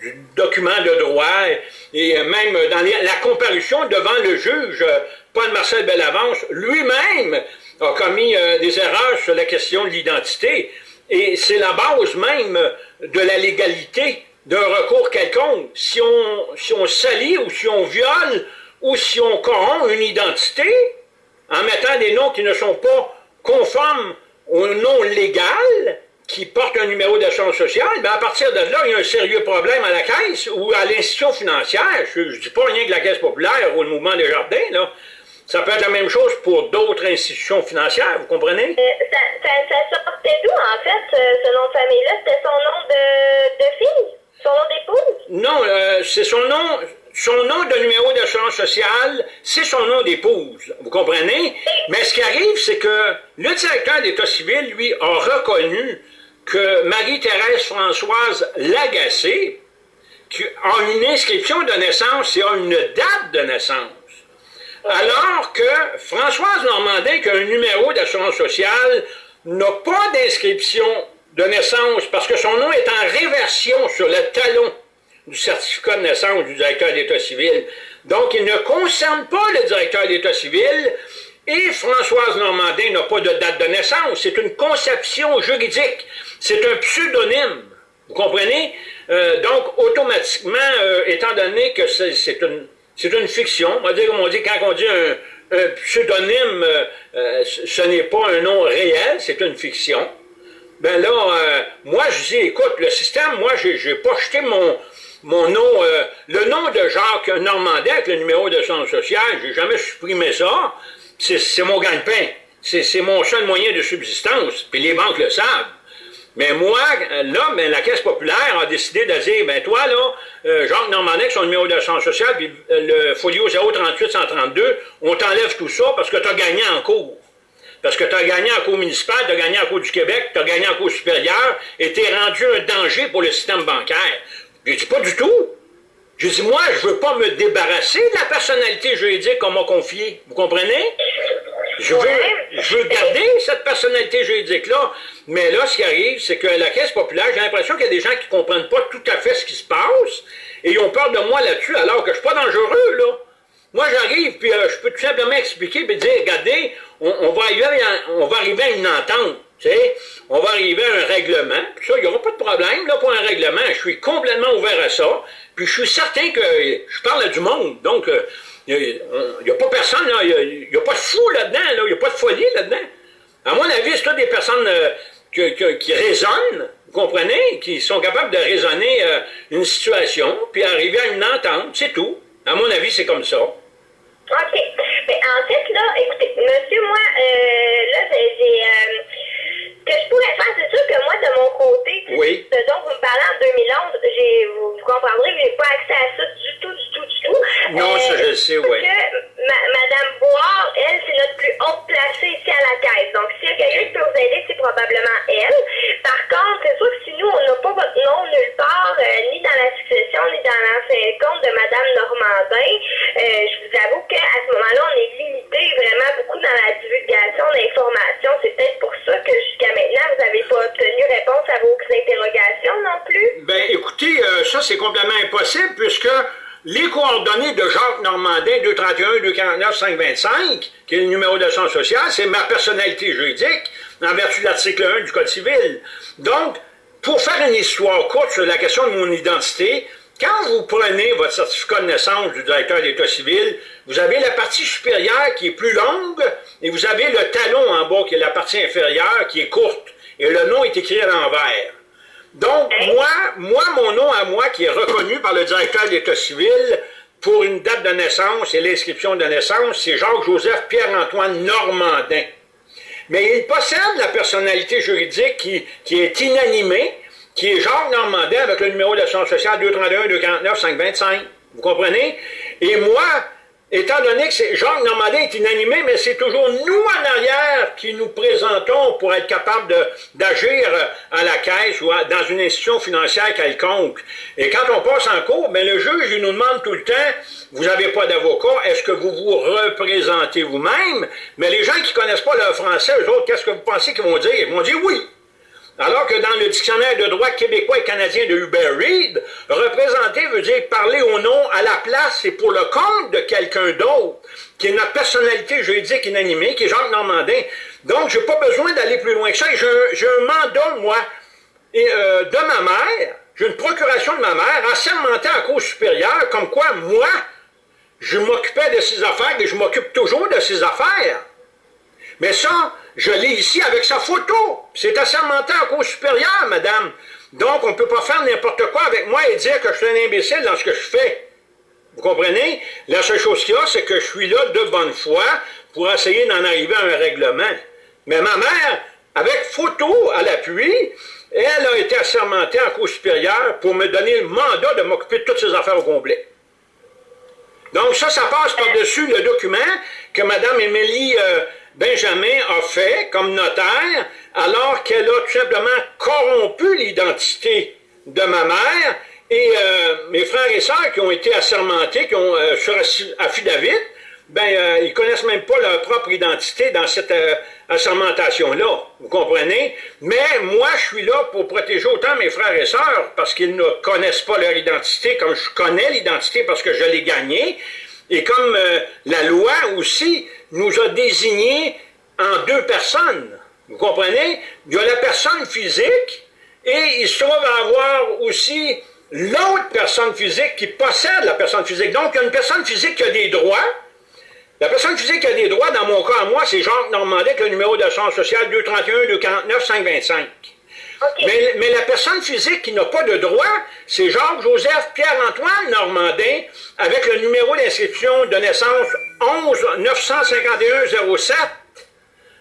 du document de droit et, même dans la comparution devant le juge, Paul-Marcel Bellavance lui-même a commis des erreurs sur la question de l'identité et c'est la base même de la légalité d'un recours quelconque, si on, si on salit ou si on viole ou si on corrompt une identité en mettant des noms qui ne sont pas conformes au nom légal, qui portent un numéro d'assurance sociale, bien à partir de là, il y a un sérieux problème à la caisse ou à l'institution financière. Je ne dis pas rien que la caisse populaire ou le mouvement des jardins, là. Ça peut être la même chose pour d'autres institutions financières, vous comprenez? Ça, sortait d'où, en fait, ce nom de famille-là? C'était son nom de, de fille? Son nom d'épouse? Non, euh, c'est son nom, son nom de numéro d'assurance sociale, c'est son nom d'épouse. Vous comprenez? Mais ce qui arrive, c'est que le directeur d'État civil, lui, a reconnu que Marie-Thérèse Françoise Lagacé a une inscription de naissance et a une date de naissance. Alors que Françoise Normandin, qui a un numéro d'assurance sociale, n'a pas d'inscription de naissance, parce que son nom est en réversion sur le talon du certificat de naissance du directeur d'État civil. Donc, il ne concerne pas le directeur d'État civil et Françoise Normandin n'a pas de date de naissance. C'est une conception juridique. C'est un pseudonyme. Vous comprenez? Euh, donc, automatiquement, euh, étant donné que c'est une, une fiction, on va dire, on dit, quand on dit un, pseudonyme, euh, ce n'est pas un nom réel, c'est une fiction. Ben là, moi, je dis, écoute, le système, moi, j'ai pas jeté mon, mon nom, le nom de Jacques Normandin avec le numéro de centre social, j'ai jamais supprimé ça. C'est mon gagne-pain. C'est mon seul moyen de subsistance, puis les banques le savent. Mais moi, là, la Caisse populaire a décidé de dire, ben toi, là, euh, Jacques Normandin, son numéro de centre social, puis euh, le folio 038-132, on t'enlève tout ça parce que tu as gagné en cours. Parce que tu as gagné en cours municipal, tu as gagné en cours du Québec, tu as gagné en cours supérieur, et tu rendu un danger pour le système bancaire. Je dis pas du tout. Je dis, moi, je veux pas me débarrasser de la personnalité juridique qu'on m'a confiée. Vous comprenez? Je veux, je veux garder cette personnalité juridique-là. Mais là, ce qui arrive, c'est que la Caisse populaire, j'ai l'impression qu'il y a des gens qui ne comprennent pas tout à fait ce qui se passe et ils ont peur de moi là-dessus, alors que je ne suis pas dangereux, là. Moi, j'arrive, puis euh, je peux tout simplement expliquer, puis dire, regardez, on, va arriver à, on va arriver à une entente, tu sais, on va arriver à un règlement, puis ça, il n'y aura pas de problème, là, pour un règlement, je suis complètement ouvert à ça, puis je suis certain que je parle du monde, donc, euh, il n'y a, pas personne, il n'y a, pas de fou là-dedans, il n'y a pas de folie là-dedans. À mon avis, c'est des personnes euh, qui raisonnent, vous comprenez, qui sont capables de raisonner euh, une situation, puis arriver à une entente, c'est tout. À mon avis, c'est comme ça. OK. Mais en fait, là, écoutez, monsieur, moi, là, j'ai... que je pourrais faire, c'est sûr que moi, de mon côté, oui. ce dont vous me parlez en 2011, vous, vous comprendrez, je n'ai pas accès à ça du tout, du tout, du tout. Non, ça, je le sais, oui. Madame Boire, elle, c'est notre plus haute placée ici à la caisse. Donc, s'il y a quelqu'un qui peut vous aider, c'est probablement elle. Par contre, c'est sûr que si nous, on n'a pas votre nom nulle part, euh, ni dans la succession, ni dans l'ancien compte de Madame Normandin, euh, je vous avoue qu'à ce moment-là, on est limité vraiment beaucoup dans la divulgation d'informations. C'est peut-être pour ça que jusqu'à maintenant, vous n'avez pas obtenu réponse à vos interrogations non plus. Ben, écoutez, euh, ça, c'est complètement impossible puisque les coordonnées de Jacques Normandin, 231, 249, 525, qui est le numéro de son social, c'est ma personnalité juridique, en vertu de l'article 1 du Code civil. Donc, pour faire une histoire courte sur la question de mon identité, quand vous prenez votre certificat de naissance du directeur d'État civil, vous avez la partie supérieure qui est plus longue, et vous avez le talon en bas qui est la partie inférieure qui est courte, et le nom est écrit à l'envers. Donc, moi, moi, mon nom à moi, qui est reconnu par le directeur d'État civil pour une date de naissance et l'inscription de naissance, c'est Jacques-Joseph Pierre-Antoine Normandin. Mais il possède la personnalité juridique qui, qui est inanimée, qui est Jacques Normandin avec le numéro de l'assurance sociale 231-249-525. Vous comprenez? Et moi, Étant donné que Jacques Normandin est inanimé, mais c'est toujours nous en arrière qui nous présentons pour être capables d'agir à la caisse ou dans une institution financière quelconque. Et quand on passe en cours, ben le juge nous demande tout le temps, vous n'avez pas d'avocat, est-ce que vous vous représentez vous-même? Mais les gens qui ne connaissent pas le français, eux autres, qu'est-ce que vous pensez qu'ils vont dire? Ils vont dire oui. Alors que dans le dictionnaire de droit québécois et canadien de Hubert Reed, représenter dire parler au nom, à la place et pour le compte de quelqu'un d'autre, qui est notre personnalité juridique inanimée, qui est Jacques Normandin. Donc, je n'ai pas besoin d'aller plus loin que ça. J'ai un mandat, moi, et, euh, de ma mère, j'ai une procuration de ma mère, assermentée à cause supérieure, comme quoi, moi, je m'occupais de ses affaires et je m'occupe toujours de ses affaires. Mais ça, je l'ai ici avec sa photo. C'est assermenté en cause supérieure, madame. Donc, on ne peut pas faire n'importe quoi avec moi et dire que je suis un imbécile dans ce que je fais. Vous comprenez? La seule chose qu'il y a, c'est que je suis là de bonne foi pour essayer d'en arriver à un règlement. Mais ma mère, avec photo à l'appui, elle a été assermentée en cause supérieure pour me donner le mandat de m'occuper de toutes ces affaires au complet. Donc ça, ça passe par-dessus le document que Mme Émilie euh, Benjamin a fait comme notaire, alors qu'elle a tout simplement corrompu l'identité de ma mère, et euh, mes frères et sœurs qui ont été assermentés, qui ont euh, sur affidavit, ben, euh, ils connaissent même pas leur propre identité dans cette euh, assermentation-là. Vous comprenez? Mais moi, je suis là pour protéger autant mes frères et sœurs parce qu'ils ne connaissent pas leur identité comme je connais l'identité parce que je l'ai gagnée. Et comme la loi aussi nous a désignés en deux personnes. Vous comprenez? Il y a la personne physique et il se trouve à avoir aussi l'autre personne physique qui possède la personne physique. Donc, il y a une personne physique qui a des droits. La personne physique qui a des droits, dans mon cas à moi, c'est Jacques Normandin, qui a le numéro d'assurance sociale 231 249 525. Mais, mais, la personne physique qui n'a pas de droit, c'est Jacques-Joseph Pierre-Antoine Normandin, avec le numéro d'inscription de naissance 11 951 07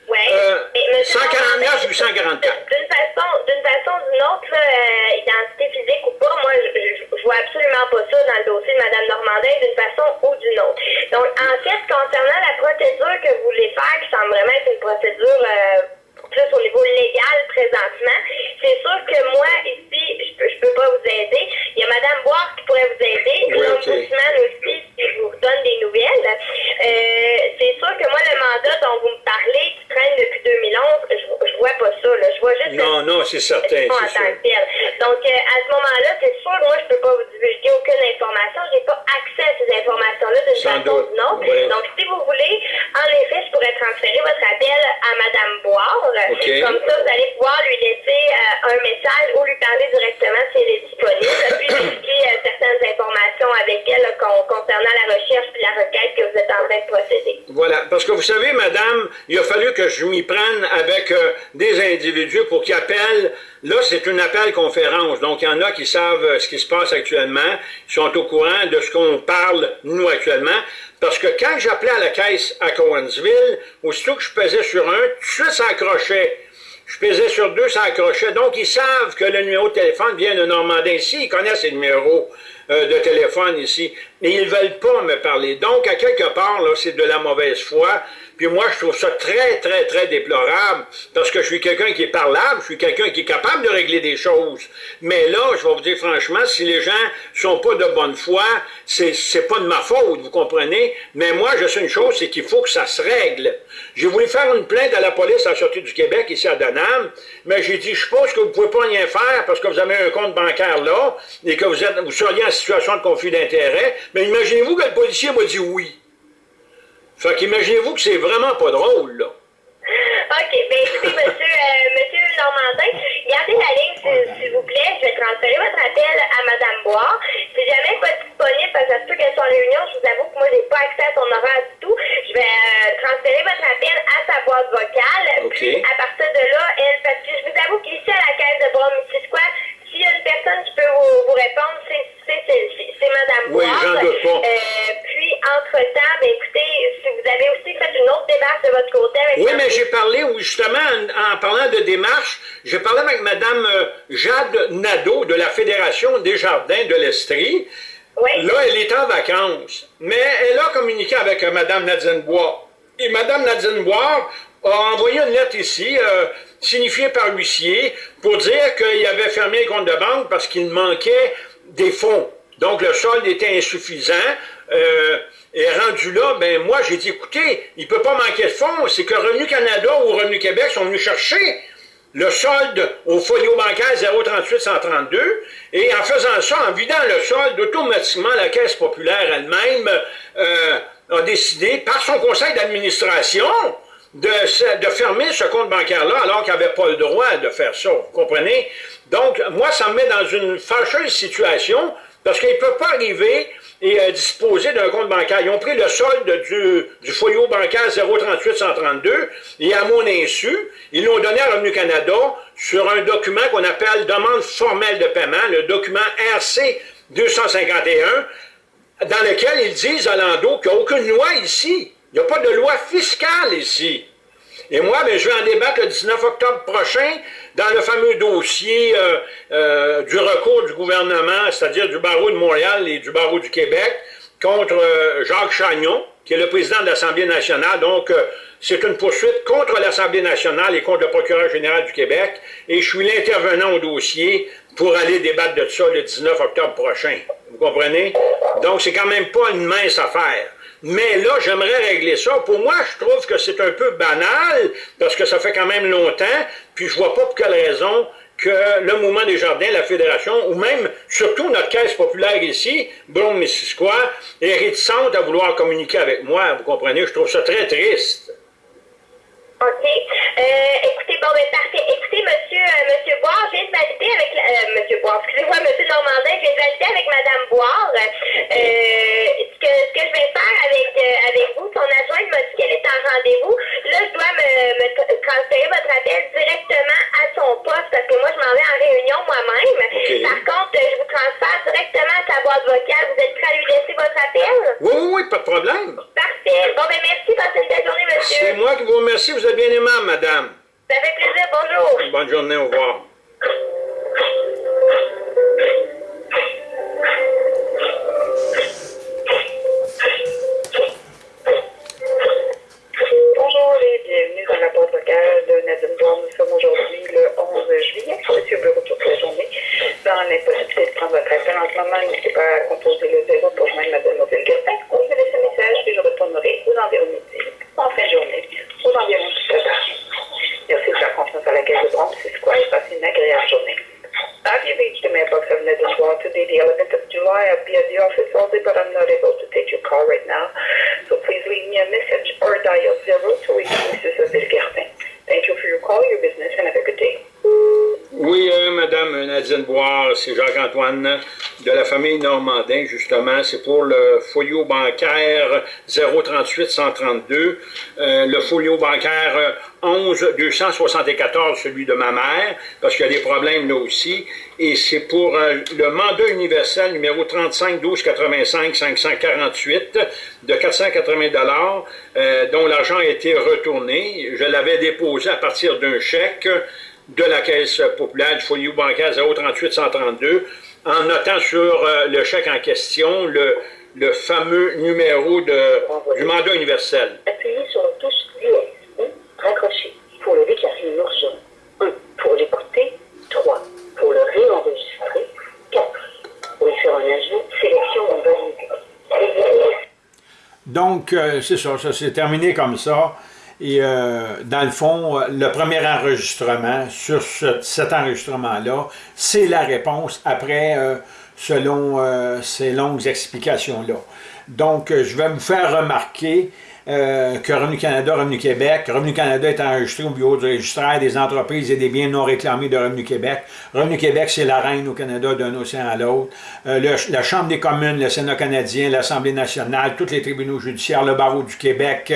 oui. Euh, 149 844. D'une façon, d'une façon ou d'une autre, euh, identité physique ou pas, moi, je, je, vois absolument pas ça dans le dossier de Mme Normandin d'une façon ou d'une autre. Donc, en fait, concernant la procédure que vous voulez faire, qui semble vraiment être une procédure euh, au niveau légal présentement, c'est sûr que moi, ici, je peux, je peux pas vous aider. Il y a Mme Boire qui pourrait vous aider. Oui, okay. aussi, si je vous donne des nouvelles. Euh, c'est sûr que moi, le mandat dont vous me parlez, qui traîne depuis 2011, je, je vois pas ça. Là. Je vois juste... Non, non, c'est certain. En que tel. Donc, euh, à ce moment-là, c'est sûr, moi, je peux pas vous divulguer aucune information. J'ai pas accès à ces informations-là d'une façon ou d'une autre. Oui. Donc, si vous voulez, en effet, je pourrais transférer votre appel à Mme Boire. Okay. Comme ça, vous allez pouvoir lui laisser euh, un message ou lui parler directement si elle est disponible, puis expliquer euh, certaines informations avec elle là, concernant la recherche et la requête que vous êtes en train de procéder. Voilà, parce que vous savez, madame, il a fallu que je m'y prenne avec euh, des individus pour qu'ils appellent. Là, c'est une appel conférence, donc il y en a qui savent euh, ce qui se passe actuellement, ils sont au courant de ce qu'on parle, nous, actuellement. Parce que quand j'appelais à la caisse à Cowansville, aussitôt que je pesais sur un, tout de suite ça accrochait. Je pesais sur deux, ça accrochait. Donc, ils savent que le numéro de téléphone vient de Normandin. Ici, ils connaissent les numéros euh, de téléphone ici. Mais ils ne veulent pas me parler. Donc, à quelque part, là, c'est de la mauvaise foi. Puis moi, je trouve ça très, très, très déplorable parce que je suis quelqu'un qui est parlable, je suis quelqu'un qui est capable de régler des choses. Mais là, je vais vous dire franchement, si les gens sont pas de bonne foi, c'est, pas de ma faute, vous comprenez? Mais moi, je sais une chose, c'est qu'il faut que ça se règle. J'ai voulu faire une plainte à la police à la Sûreté du Québec, ici à Donham, mais j'ai dit, je suppose que vous pouvez pas rien faire parce que vous avez un compte bancaire là et que vous, êtes, vous seriez en situation de conflit d'intérêt. Mais imaginez-vous que le policier m'a dit oui. Fait qu'imaginez-vous que c'est vraiment pas drôle, là. OK. Bien, écoutez, monsieur, euh, monsieur Normandin, gardez la ligne, s'il vous plaît. Je vais transférer votre appel à Mme Bois. Si jamais pas disponible, parce que ça se peut qu'elle soit en réunion, je vous avoue que moi, j'ai pas accès à son horaire du tout. Je vais euh, transférer votre appel à sa boîte vocale. Okay. Puis, à partir de là, elle, parce que je vous avoue qu'ici, à la caisse de Bras-Missisquoi, s'il y a une personne qui peut vous, vous répondre, c'est Mme Oui, j'en doute pas. Euh, puis, entre-temps, ben, écoutez, si vous avez aussi fait une autre démarche de votre côté avec Oui, mais j'ai parlé, justement, en, en, parlant de démarche, j'ai parlé avec Mme euh, Jade Nadeau de la Fédération des Jardins de l'Estrie. Oui. Là, elle est en vacances, mais elle a communiqué avec euh, Mme Nadine Bois. Et Mme Nadine Bois a envoyé une lettre ici, euh, signifiée par l'huissier, pour dire qu'il avait fermé le compte de banque parce qu'il manquait des fonds. Donc, le solde était insuffisant. Euh, et rendu là, ben moi, j'ai dit, écoutez, il ne peut pas manquer de fonds. C'est que Revenu Canada ou Revenu Québec sont venus chercher le solde au folio bancaire 038 132 et en faisant ça, en vidant le solde, automatiquement, la Caisse populaire elle-même euh, a décidé, par son conseil d'administration, de, fermer ce compte bancaire-là alors qu'il n'avait pas le droit de faire ça. Vous comprenez? Donc, moi, ça me met dans une fâcheuse situation parce qu'ils ne peuvent pas arriver et euh, disposer d'un compte bancaire. Ils ont pris le solde du, du bancaire 038-132 et à mon insu, ils l'ont donné à Revenu Canada sur un document qu'on appelle demande formelle de paiement, le document RC 251, dans lequel ils disent à Lando qu'il n'y a aucune loi ici. Il n'y a pas de loi fiscale ici. Et moi, ben, je vais en débattre le 19 octobre prochain dans le fameux dossier euh, euh, du recours du gouvernement, c'est-à-dire du barreau de Montréal et du barreau du Québec, contre euh, Jacques Chagnon, qui est le président de l'Assemblée nationale. Donc, c'est une poursuite contre l'Assemblée nationale et contre le procureur général du Québec. Et je suis l'intervenant au dossier pour aller débattre de ça le 19 octobre prochain. Vous comprenez? Donc, c'est quand même pas une mince affaire. Mais là, j'aimerais régler ça. Pour moi, je trouve que c'est un peu banal, parce que ça fait quand même longtemps, puis je vois pas pour quelle raison que le Mouvement des Jardins, la Fédération, ou même, surtout notre caisse populaire ici, Brome-Missisquoi, est réticente à vouloir communiquer avec moi, vous comprenez? Je trouve ça très triste. OK. Euh, écoutez, bon, ben parfait. Écoutez, monsieur, euh, monsieur Boire, je viens de valider avec la, euh, monsieur Boire, excusez-moi, monsieur Normandin, je viens de valider avec madame Boire. Euh, ce, que, ce que je vais faire avec, avec vous, son adjointe m'a dit qu'elle est en rendez-vous. Là, je dois me, me tra- transférer votre appel directement à son poste parce que moi, je m'en vais en réunion moi-même. Par contre, je vous transfère directement à sa boîte vocale. Vous êtes prêt à lui laisser votre appel? Oui, oui, oui, pas de problème. Parfait. Bon, ben merci. Passez une belle journée, monsieur. C'est moi qui vous remercie. Vous êtes bien aimable, madame. Ça fait plaisir. Bonjour. Bonne journée, au revoir. Bonjour et bienvenue dans la boîte vocale de Nadine Brown. Nous sommes aujourd'hui le 11 juillet. Je suis au bureau toute la journée. Dans l'impossibilité de prendre votre appel en ce moment, n'hésitez pas à composer le zéro pour joindre Mademoiselle Gastin. Ou vous laissez un message et je retournerai aux environs midi, en fin de journée, aux environs tout à l'heure. Merci de la confiance à laquelle je prends. C'est quoi? Et passez une agréable journée. Have you reached the mailbox of Nadine Brown today, the 11th of July? I'll be at the office all day, but I'm not able to take your call right now. So please leave me a message or dial zero to reach Mrs. Adele Gardin. Thank you for your call, your business, and have a good day. Oui, euh, Madame Nadine Boire, c'est Jacques-Antoine Normandin, justement. C'est pour le folio bancaire 038 132, euh, le folio bancaire euh, 11 274, celui de ma mère, parce qu'il y a des problèmes là aussi. Et c'est pour euh, le mandat universel numéro 35 12 85 548 de 480 dollars, euh, dont l'argent a été retourné. Je l'avais déposé à partir d'un chèque de la Caisse populaire du folio bancaire 038 132, en notant sur euh, le chèque en question le, le fameux numéro de, du mandat universel. Appuyez sur la touche dièse ou raccrochez pour le déclarer urgent. 1. Pour l'écouter. 3. Pour le réenregistrer. 4. Pour y faire un ajout, sélection non validée. Donc, euh, c'est ça, ça s'est terminé comme ça. Et euh, dans le fond, euh, le premier enregistrement sur ce- cet enregistrement-là, c'est la réponse après, euh, selon euh, ces longues explications-là. Donc, je vais vous faire remarquer euh, que Revenu Canada, Revenu Québec, Revenu Canada est enregistré au bureau du registraire des entreprises et des biens non réclamés de Revenu Québec. Revenu Québec, c'est la reine au Canada d'un océan à l'autre. Euh, la Chambre des communes, le Sénat canadien, l'Assemblée nationale, tous les tribunaux judiciaires, le barreau du Québec,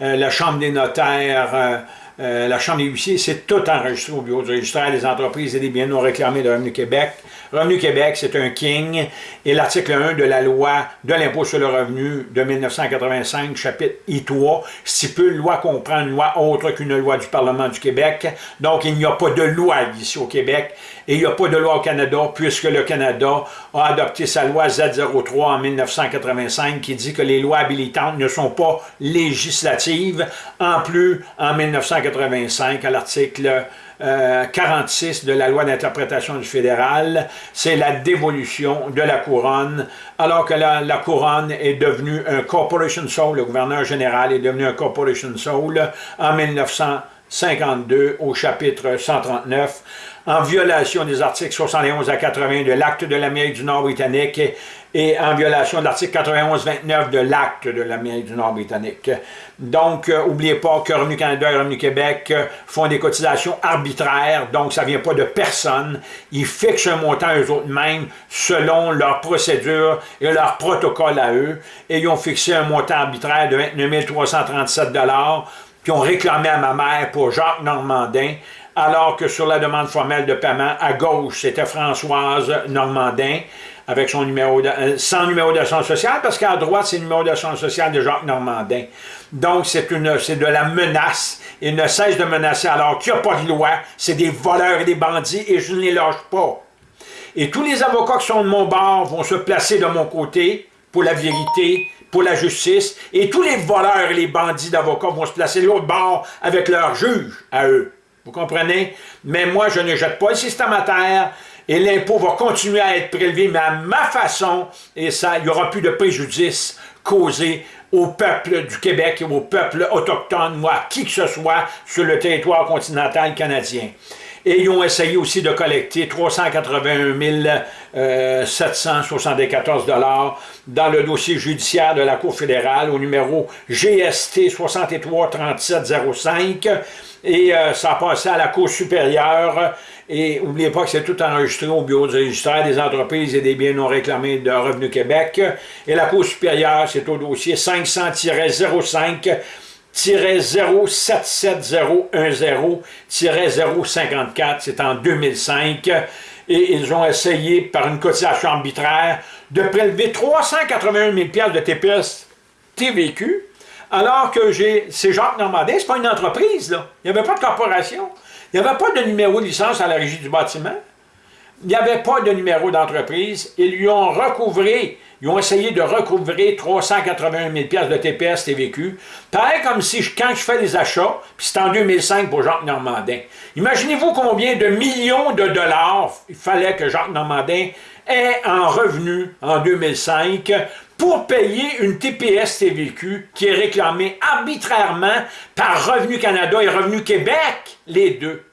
euh, la Chambre des notaires, la Chambre des huissiers, c'est tout enregistré au bureau du registraire des entreprises et des biens non réclamés de Revenu Québec. Revenu Québec, c'est un king. Et l'article 1 de la loi de l'impôt sur le revenu de 1985, chapitre I3, stipule loi comprend une loi autre qu'une loi du Parlement du Québec. Donc, il n'y a pas de loi ici au Québec et il n'y a pas de loi au Canada puisque le Canada a adopté sa loi Z03 en 1985 qui dit que les lois habilitantes ne sont pas législatives. En plus, en 1985, à l'article euh, 46 de la loi d'interprétation du fédéral, c'est la dévolution de la couronne, alors que la, la couronne est devenue un corporation soul, le gouverneur général est devenu un corporation soul en 1952 au chapitre 139, en violation des articles 71 à 80 de l'acte de l'Amérique du Nord britannique et, en violation de l'article 91-29 de l'acte de l'Amérique du Nord britannique. Donc, euh, pas que Revenu Canada et Revenu Québec euh, font des cotisations arbitraires, donc ça vient pas de personne. Ils fixent un montant eux autres mêmes selon leur procédure et leur protocole à eux, et ils ont fixé un montant arbitraire de 29 337 puis ont réclamé à ma mère pour Jacques Normandin, alors que sur la demande formelle de paiement, à gauche, c'était Françoise Normandin, avec son numéro euh, sans numéro d'assurance sociale, parce qu'à droite, c'est le numéro d'assurance sociale de Jacques Normandin. Donc, c'est de la menace. Il ne cesse de menacer alors qu'il n'y a pas de loi. C'est des voleurs et des bandits, et je ne les lâche pas. Et tous les avocats qui sont de mon bord vont se placer de mon côté pour la vérité, pour la justice, et tous les voleurs et les bandits d'avocats vont se placer de l'autre bord avec leur juge à eux. Vous comprenez? Mais moi, je ne jette pas le système à terre, et l'impôt va continuer à être prélevé, mais à ma façon, et ça, il n'y aura plus de préjudice causé au peuple du Québec et au peuple autochtone à qui que ce soit sur le territoire continental canadien. Et ils ont essayé aussi de collecter 381 774 dans le dossier judiciaire de la Cour fédérale au numéro GST 633705 et euh, ça a passé à la Cour supérieure et n'oubliez pas que c'est tout enregistré au Bureau du registraire des entreprises et des biens non réclamés de Revenu Québec. Et la Cour supérieure, c'est au dossier 500-05 07710-054, c'est en 2005, et ils ont essayé, par une cotisation arbitraire, de prélever 381 000 de TPS TVQ, alors que c'est Jacques Normandin, c'est pas une entreprise, là. Il n'y avait pas de corporation. Il n'y avait pas de numéro de licence à la régie du bâtiment. Il n'y avait pas de numéro d'entreprise. Ils lui ont recouvré, ils ont essayé de recouvrer 381 000 de TPS TVQ. Pareil comme si, quand je fais les achats, puis c'est en 2005 pour Jacques Normandin. Imaginez-vous combien de millions de dollars il fallait que Jacques Normandin ait en revenu en 2005 pour payer une TPS TVQ qui est réclamée arbitrairement par Revenu Canada et Revenu Québec, les deux.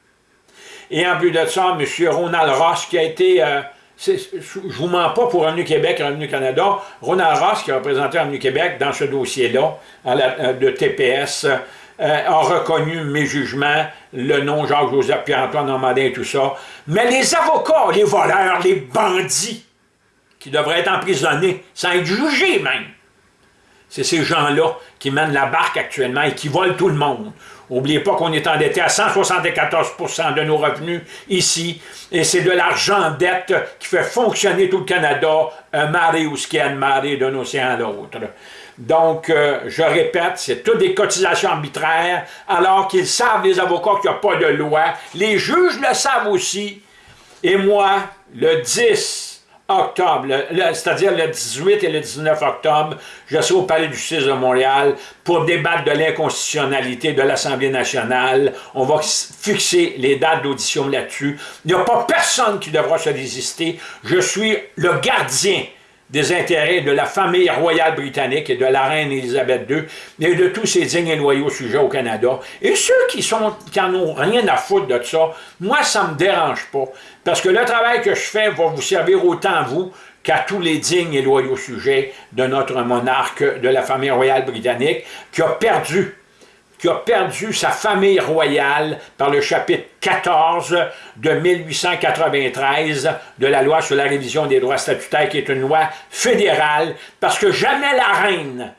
Et en plus de ça, M. Ronald Ross, qui a été, euh, je ne vous mens pas pour Revenu Québec et Revenu Canada, Ronald Ross, qui a représenté Revenu Québec dans ce dossier-là, euh, de TPS, euh, a reconnu mes jugements, le nom Jacques-Joseph Pierre-Antoine Normandin et tout ça. Mais les avocats, les voleurs, les bandits, qui devraient être emprisonnés, sans être jugés même. C'est ces gens-là qui mènent la barque actuellement et qui volent tout le monde. N'oubliez pas qu'on est endetté à 174% de nos revenus ici, et c'est de l'argent dette qui fait fonctionner tout le Canada, un marée ou ce y a de marée d'un océan à l'autre. Donc, euh, je répète, c'est toutes des cotisations arbitraires, alors qu'ils savent, les avocats, qu'il n'y a pas de loi. Les juges le savent aussi. Et moi, le 10 octobre, c'est-à-dire le 18 et le 19 octobre, je serai au Palais du justice de Montréal pour débattre de l'inconstitutionnalité de l'Assemblée nationale. On va fixer les dates d'audition là-dessus. Il n'y a pas personne qui devra se désister. Je suis le gardien des intérêts de la famille royale britannique et de la reine Élisabeth II et de tous ces dignes et loyaux sujets au Canada. Et ceux qui sont qui n'en ont rien à foutre de ça, moi, ça me dérange pas. Parce que le travail que je fais va vous servir autant à vous qu'à tous les dignes et loyaux sujets de notre monarque de la famille royale britannique qui a perdu qui a perdu sa famille royale par le chapitre 14 de 1893 de la loi sur la révision des droits statutaires, qui est une loi fédérale, parce que jamais la reine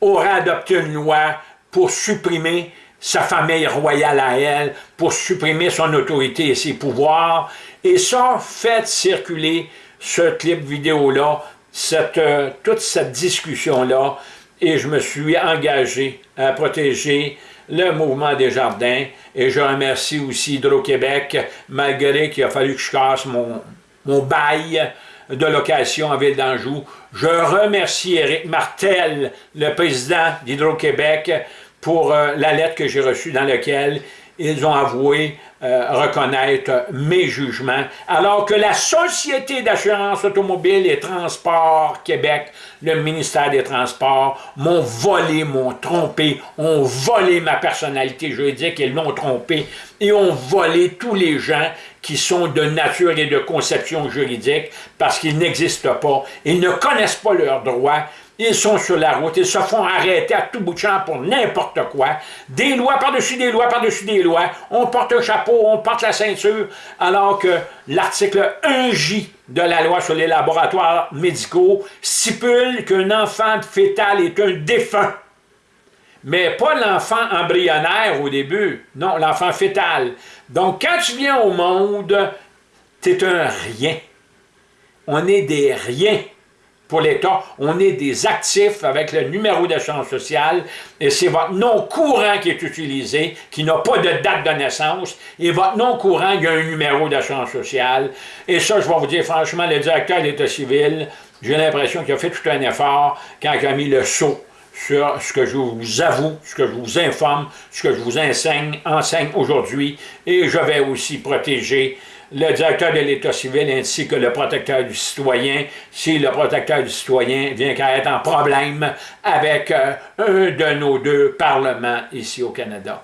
aura adopté une loi pour supprimer sa famille royale à elle, pour supprimer son autorité et ses pouvoirs. Et ça, fait circuler ce clip vidéo-là, euh, toute cette discussion-là, et je me suis engagé à protéger le mouvement des jardins et je remercie aussi Hydro-Québec, malgré qu'il a fallu que je casse mon, bail de location à Ville d'Anjou. Je remercie Éric Martel, le président d'Hydro-Québec, pour euh, la lettre que j'ai reçue dans laquelle ils ont avoué euh, reconnaître mes jugements, alors que la Société d'assurance automobile et transport Québec, le ministère des Transports, m'ont volé, m'ont trompé, ont volé ma personnalité juridique, ils l'ont trompé, et ont volé tous les gens qui sont de nature et de conception juridique, parce qu'ils n'existent pas, ils ne connaissent pas leurs droits, ils sont sur la route, ils se font arrêter à tout bout de champ pour n'importe quoi. Des lois par-dessus des lois par-dessus des lois. On porte un chapeau, on porte la ceinture, alors que l'article 1J de la loi sur les laboratoires médicaux stipule qu'un enfant fœtal est un défunt. Mais pas l'enfant embryonnaire au début, non, l'enfant fœtal. Donc, quand tu viens au monde, tu es un rien. On est des riens pour l'État, on est des actifs avec le numéro d'assurance sociale et c'est votre nom courant qui est utilisé, qui n'a pas de date de naissance, et votre nom courant, il y a un numéro d'assurance sociale. Et ça, je vais vous dire franchement, le directeur de l'État civil, j'ai l'impression qu'il a fait tout un effort quand il a mis le saut sur ce que je vous avoue, ce que je vous informe, ce que je vous enseigne, enseigne aujourd'hui, et je vais aussi protéger le directeur de l'État civil ainsi que le protecteur du citoyen, si le protecteur du citoyen vient qu'à être en problème avec euh, un de nos deux parlements ici au Canada.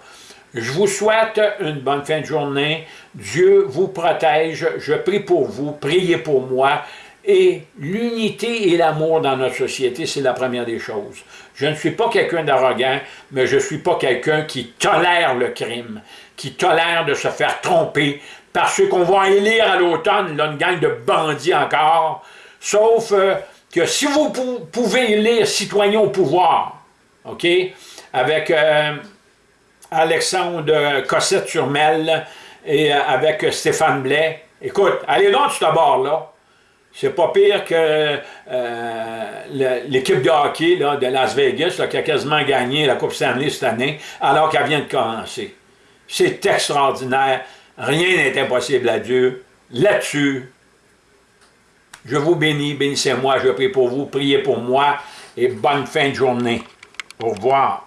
Je vous souhaite une bonne fin de journée. Dieu vous protège. Je prie pour vous. Priez pour moi. Et l'unité et l'amour dans notre société, c'est la première des choses. Je ne suis pas quelqu'un d'arrogant, mais je ne suis pas quelqu'un qui tolère le crime, qui tolère de se faire tromper, parce qu'on va élire à l'automne une gang de bandits encore, sauf euh, que si vous pouvez élire citoyen au pouvoir, OK, avec euh, Alexandre Cossette-sur-Mel et euh, avec Stéphane Blais, écoute, allez donc sur ce bord-là, c'est pas pire que l'équipe de hockey de Las Vegas qui a quasiment gagné la Coupe Stanley cette année alors qu'elle vient de commencer. C'est extraordinaire. Rien n'est impossible à Dieu. Là-dessus, je vous bénis, bénissez-moi, je prie pour vous, priez pour moi et bonne fin de journée. Au revoir.